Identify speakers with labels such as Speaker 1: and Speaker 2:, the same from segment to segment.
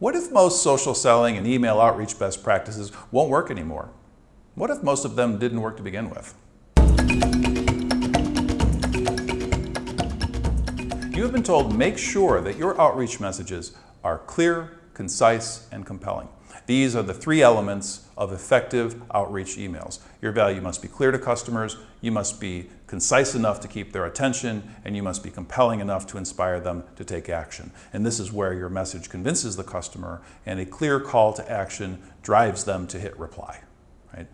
Speaker 1: What if most social selling and email outreach best practices won't work anymore? What if most of them didn't work to begin with? You have been told make sure that your outreach messages are clear, concise, and compelling. These are the three elements of effective outreach emails. Your value must be clear to customers, you must be concise enough to keep their attention, and you must be compelling enough to inspire them to take action. And this is where your message convinces the customer and a clear call to action drives them to hit reply. Right?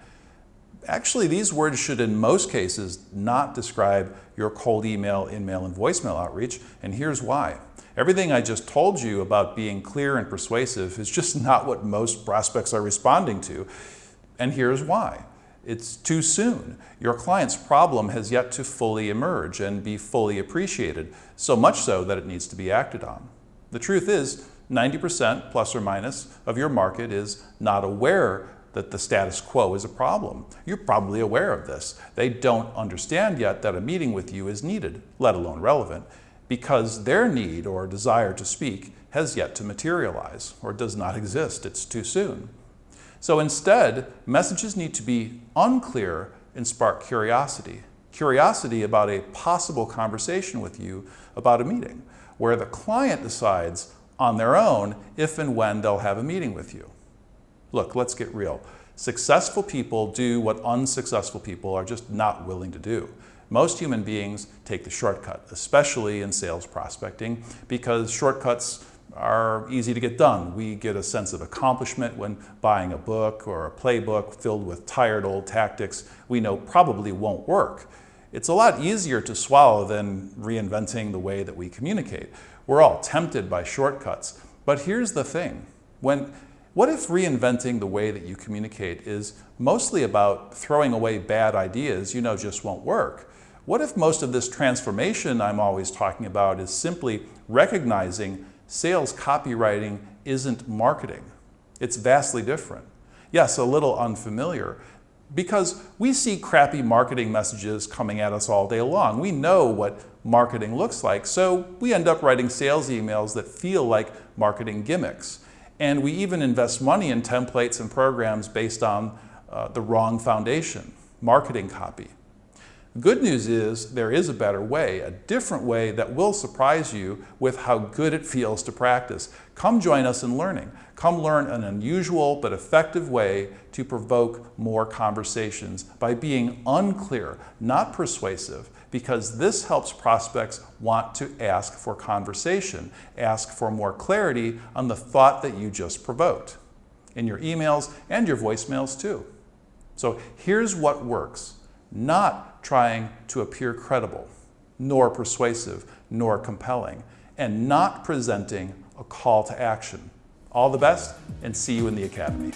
Speaker 1: Actually, these words should in most cases not describe your cold email, in-mail, and voicemail outreach, and here's why. Everything I just told you about being clear and persuasive is just not what most prospects are responding to, and here's why. It's too soon. Your client's problem has yet to fully emerge and be fully appreciated, so much so that it needs to be acted on. The truth is, 90% plus or minus of your market is not aware that the status quo is a problem. You're probably aware of this. They don't understand yet that a meeting with you is needed, let alone relevant, because their need or desire to speak has yet to materialize or does not exist. It's too soon. So instead, messages need to be unclear and spark curiosity. Curiosity about a possible conversation with you about a meeting, where the client decides on their own if and when they'll have a meeting with you. Look, let's get real. Successful people do what unsuccessful people are just not willing to do. Most human beings take the shortcut, especially in sales prospecting, because shortcuts are easy to get done. We get a sense of accomplishment when buying a book or a playbook filled with tired old tactics we know probably won't work. It's a lot easier to swallow than reinventing the way that we communicate. We're all tempted by shortcuts. But here's the thing. When what if reinventing the way that you communicate is mostly about throwing away bad ideas you know just won't work? What if most of this transformation I'm always talking about is simply recognizing sales copywriting isn't marketing? It's vastly different. Yes, a little unfamiliar, because we see crappy marketing messages coming at us all day long. We know what marketing looks like, so we end up writing sales emails that feel like marketing gimmicks. And we even invest money in templates and programs based on uh, the wrong foundation, marketing copy. Good news is there is a better way, a different way that will surprise you with how good it feels to practice. Come join us in learning. Come learn an unusual but effective way to provoke more conversations by being unclear, not persuasive, because this helps prospects want to ask for conversation, ask for more clarity on the thought that you just provoked in your emails and your voicemails too. So here's what works, not trying to appear credible, nor persuasive, nor compelling, and not presenting a call to action. All the best and see you in the Academy.